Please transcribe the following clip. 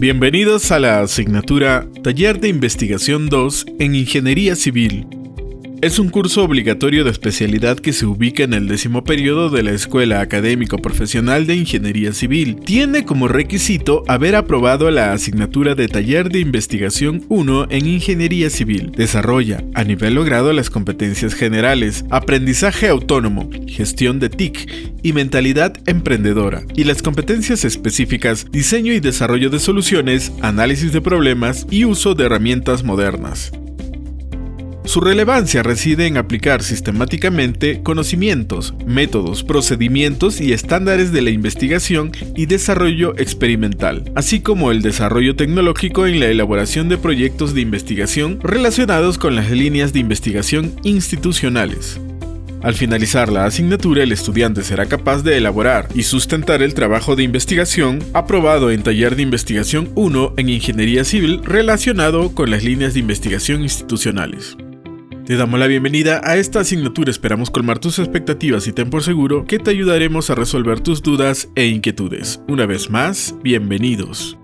Bienvenidos a la asignatura Taller de Investigación 2 en Ingeniería Civil es un curso obligatorio de especialidad que se ubica en el décimo periodo de la Escuela Académico Profesional de Ingeniería Civil. Tiene como requisito haber aprobado la asignatura de Taller de Investigación 1 en Ingeniería Civil. Desarrolla, a nivel logrado, las competencias generales, aprendizaje autónomo, gestión de TIC y mentalidad emprendedora, y las competencias específicas, diseño y desarrollo de soluciones, análisis de problemas y uso de herramientas modernas. Su relevancia reside en aplicar sistemáticamente conocimientos, métodos, procedimientos y estándares de la investigación y desarrollo experimental, así como el desarrollo tecnológico en la elaboración de proyectos de investigación relacionados con las líneas de investigación institucionales. Al finalizar la asignatura, el estudiante será capaz de elaborar y sustentar el trabajo de investigación aprobado en Taller de Investigación 1 en Ingeniería Civil relacionado con las líneas de investigación institucionales. Te damos la bienvenida a esta asignatura, esperamos colmar tus expectativas y ten por seguro que te ayudaremos a resolver tus dudas e inquietudes. Una vez más, bienvenidos.